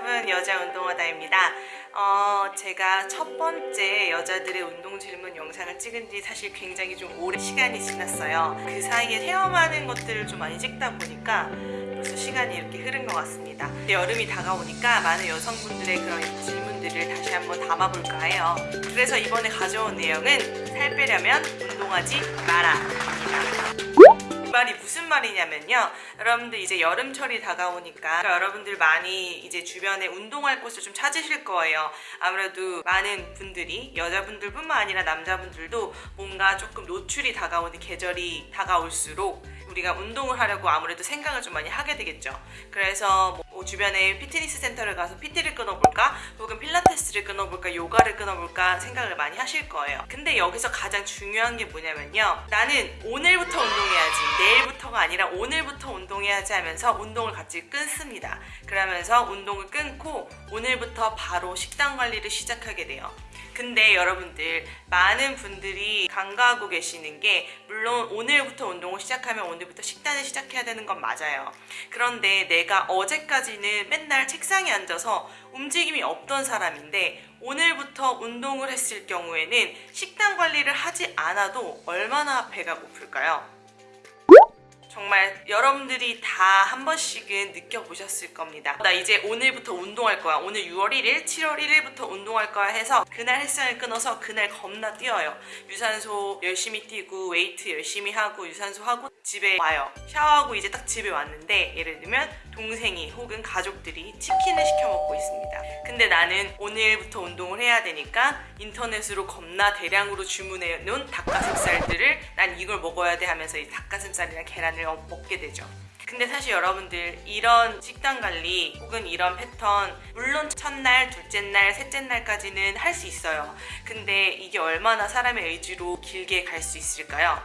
여러분 여자 운동하다입니다. 어, 제가 첫 번째 여자들의 운동 질문 영상을 찍은 지 사실 굉장히 좀 오래 시간이 지났어요. 그 사이에 체험하는 것들을 좀 많이 찍다 보니까 벌써 시간이 이렇게 흐른 것 같습니다. 여름이 다가오니까 많은 여성분들의 그런 질문들을 다시 한번 담아볼까 해요. 그래서 이번에 가져온 내용은 살 빼려면 운동하지 마라. 이 말이 무슨 말이냐면요. 여러분들 이제 여름철이 다가오니까 여러분들 많이 이제 주변에 운동할 곳을 좀 찾으실 거예요. 아무래도 많은 분들이 여자분들뿐만 아니라 남자분들도 뭔가 조금 노출이 다가오는 계절이 다가올수록 우리가 운동을 하려고 아무래도 생각을 좀 많이 하게 되겠죠. 그래서 뭐 주변에 피트니스 센터를 가서 PT를 끊어볼까? 혹은 필라테스를 끊어볼까? 요가를 끊어볼까? 생각을 많이 하실 거예요. 근데 여기서 가장 중요한 게 뭐냐면요. 나는 오늘부터 운동해야지 내일부터가 아니라 오늘부터 운동해야지 하면서 운동을 같이 끊습니다. 그러면서 운동을 끊고 오늘부터 바로 식단 관리를 시작하게 돼요. 근데 여러분들 많은 분들이 간과하고 계시는 게 물론 오늘부터 운동을 시작하면 오늘부터 식단을 시작해야 되는 건 맞아요 그런데 내가 어제까지는 맨날 책상에 앉아서 움직임이 없던 사람인데 오늘부터 운동을 했을 경우에는 식단 관리를 하지 않아도 얼마나 배가 고플까요? 정말 여러분들이 다 한 번씩은 느껴보셨을 겁니다. 나 이제 오늘부터 운동할 거야. 오늘 6월 1일, 7월 1일부터 운동할 거야 해서 그날 헬스장을 끊어서 그날 겁나 뛰어요. 유산소 열심히 뛰고 웨이트 열심히 하고 유산소 하고 집에 와요. 샤워하고 이제 딱 집에 왔는데 예를 들면 동생이 혹은 가족들이 치킨을 시켜 먹고 있습니다. 근데 나는 오늘부터 운동을 해야 되니까 인터넷으로 겁나 대량으로 주문해 놓은 닭가슴살들을 난 이걸 먹어야 돼 하면서 이 닭가슴살이랑 계란을 먹게 되죠. 근데 사실 여러분들 이런 식단 관리 혹은 이런 패턴 물론 첫날, 둘째 날, 셋째 날까지는 할 수 있어요. 근데 이게 얼마나 사람의 의지로 길게 갈 수 있을까요?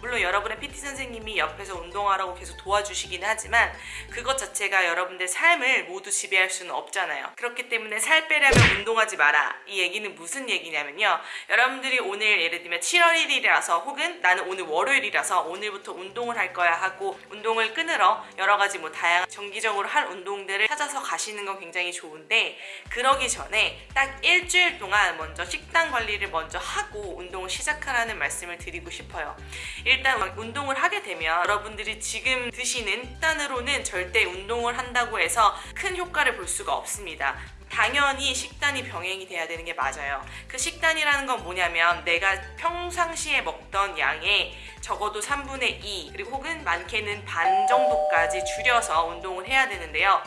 물론 여러분의 PT 선생님이 옆에서 운동하라고 계속 도와주시긴 하지만 그것 자체가 여러분들 삶을 모두 지배할 수는 없잖아요. 그렇기 때문에 살 빼려면 운동하지 마라. 이 얘기는 무슨 얘기냐면요. 여러분들이 오늘 예를 들면 7월 1일이라서 혹은 나는 오늘 월요일이라서 오늘부터 운동을 할 거야 하고 운동을 끊으러 여러 가지 뭐 다양한 정기적으로 할 운동들을 찾아서 가시는 건 굉장히 좋은데 그러기 전에 딱 일주일 동안 먼저 식단 관리를 먼저 하고 운동을 시작하라는 말씀을 드리고 싶어요. 일단 운동을 하게 되면 여러분들이 지금 드시는 식단으로는 절대 운동을 한다고 해서 큰 효과를 볼 수가 없습니다. 당연히 식단이 병행이 돼야 되는 게 맞아요. 그 식단이라는 건 뭐냐면 내가 평상시에 먹던 양의 적어도 3분의 2 그리고 혹은 많게는 반 정도까지 줄여서 운동을 해야 되는데요.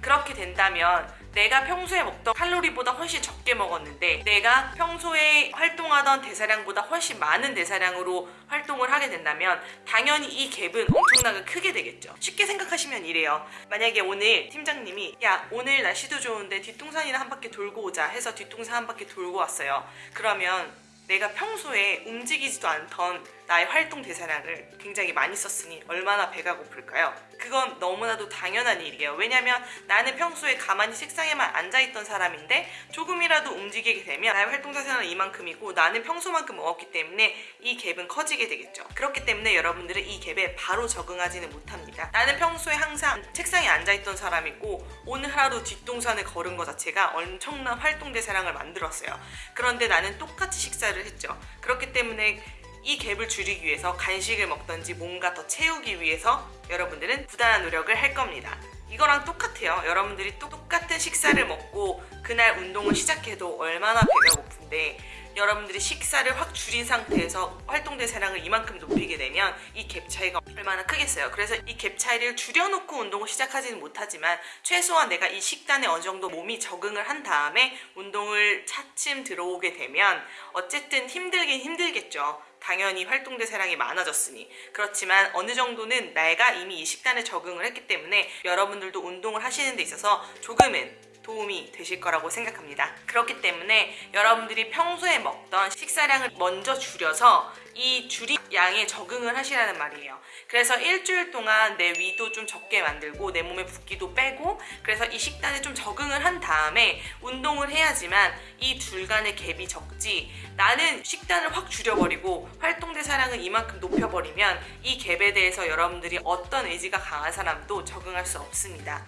그렇게 된다면 내가 평소에 먹던 칼로리보다 훨씬 적게 먹었는데 내가 평소에 활동하던 대사량보다 훨씬 많은 대사량으로 활동을 하게 된다면 당연히 이 갭은 엄청나게 크게 되겠죠. 쉽게 생각하시면 이래요. 만약에 오늘 팀장님이 야 오늘 날씨도 좋은데 뒷동산이나 한 바퀴 돌고 오자 해서 뒷동산 한 바퀴 돌고 왔어요. 그러면 내가 평소에 움직이지도 않던 나의 활동 대사량을 굉장히 많이 썼으니 얼마나 배가 고플까요? 그건 너무나도 당연한 일이에요. 왜냐면 나는 평소에 가만히 책상에만 앉아있던 사람인데 조금이라도 움직이게 되면 나의 활동 대사량은 이만큼이고 나는 평소만큼 먹었기 때문에 이 갭은 커지게 되겠죠. 그렇기 때문에 여러분들은 이 갭에 바로 적응하지는 못합니다. 나는 평소에 항상 책상에 앉아있던 사람이고 오늘 하루 뒷동산을 걸은 것 자체가 엄청난 활동 대사량을 만들었어요. 그런데 나는 똑같이 식사를 했죠. 그렇기 때문에 이 갭을 줄이기 위해서 간식을 먹던지 뭔가 더 채우기 위해서 여러분들은 부단한 노력을 할 겁니다. 이거랑 똑같아요. 여러분들이 똑같은 식사를 먹고 그날 운동을 시작해도 얼마나 배가 고픈데 여러분들이 식사를 확 줄인 상태에서 활동 대사량을 이만큼 높이게 되면 이 갭 차이가 얼마나 크겠어요. 그래서 이 갭 차이를 줄여놓고 운동을 시작하지는 못하지만 최소한 내가 이 식단에 어느 정도 몸이 적응을 한 다음에 운동을 차츰 들어오게 되면 어쨌든 힘들긴 힘들겠죠. 당연히 활동 대사량이 많아졌으니 그렇지만 어느 정도는 내가 이미 이 식단에 적응을 했기 때문에 여러분들도 운동을 하시는 데 있어서 조금은 도움이 되실 거라고 생각합니다. 그렇기 때문에 여러분들이 평소에 먹던 식사량을 먼저 줄여서 이 줄이 양에 적응을 하시라는 말이에요. 그래서 일주일 동안 내 위도 좀 적게 만들고 내 몸에 붓기도 빼고 그래서 이 식단에 좀 적응을 한 다음에 운동을 해야지만 이 둘 간의 갭이 적지 나는 식단을 확 줄여버리고 활동대사량을 이만큼 높여버리면 이 갭에 대해서 여러분들이 어떤 의지가 강한 사람도 적응할 수 없습니다.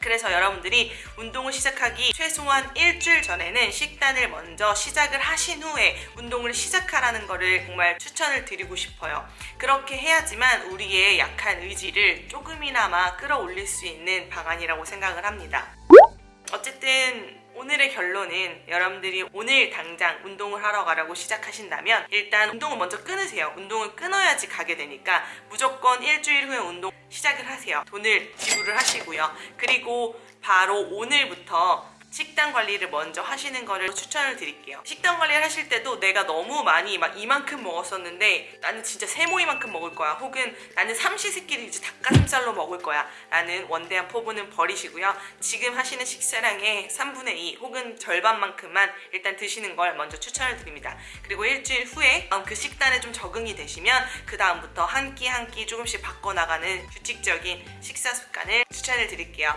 그래서 여러분들이 운동을 시작하기 최소한 일주일 전에는 식단을 먼저 시작을 하신 후에 운동을 시작하라는 거를 정말 추 천을 드리고 싶어요. 그렇게 해야지만 우리의 약한 의지를 조금이나마 끌어올릴 수 있는 방안이라고 생각을 합니다. 어쨌든 오늘의 결론은 여러분들이 오늘 당장 운동을 하러 가라고 시작하신다면 일단 운동을 먼저 끊으세요. 운동을 끊어야지 가게 되니까 무조건 일주일 후에 운동 시작을 하세요. 돈을 지불을 하시고요. 그리고 바로 오늘부터 식단 관리를 먼저 하시는 거를 추천을 드릴게요. 식단 관리를 하실 때도 내가 너무 많이 막 이만큼 먹었었는데 나는 진짜 세모이만큼 먹을 거야. 혹은 나는 삼시세끼를 이제 닭가슴살로 먹을 거야. 라는 원대한 포부는 버리시고요. 지금 하시는 식사량의 3분의 2 혹은 절반만큼만 일단 드시는 걸 먼저 추천을 드립니다. 그리고 일주일 후에 그 식단에 좀 적응이 되시면 그 다음부터 한 끼 한 끼 조금씩 바꿔나가는 규칙적인 식사 습관을 추천을 드릴게요.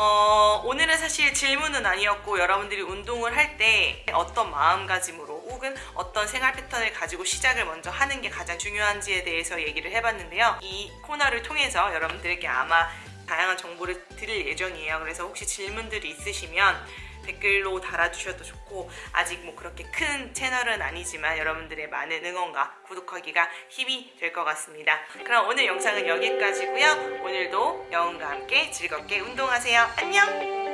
어, 오늘은 사실 질문은 아니었고 여러분들이 운동을 할 때 어떤 마음가짐으로 혹은 어떤 생활 패턴을 가지고 시작을 먼저 하는 게 가장 중요한지에 대해서 얘기를 해봤는데요. 이 코너를 통해서 여러분들에게 아마 다양한 정보를 드릴 예정이에요. 그래서 혹시 질문들이 있으시면 댓글로 달아주셔도 좋고 아직 뭐 그렇게 큰 채널은 아니지만 여러분들의 많은 응원과 구독하기가 힘이 될 것 같습니다. 그럼 오늘 영상은 여기까지고요. 오늘도 여운과 함께 즐겁게 운동하세요. 안녕!